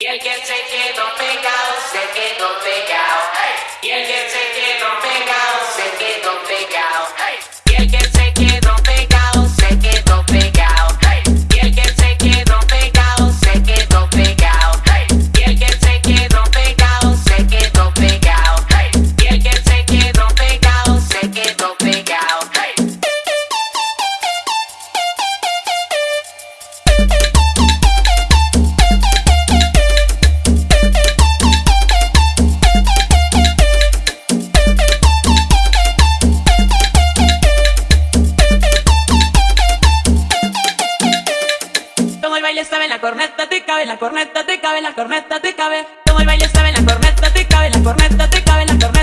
Yeah, yeah, take baile sabe la corneta, te cabe la corneta, te cabe la corneta, te cabe. Toma el baile sabe la corneta, te cabe la corneta, te cabe la corneta.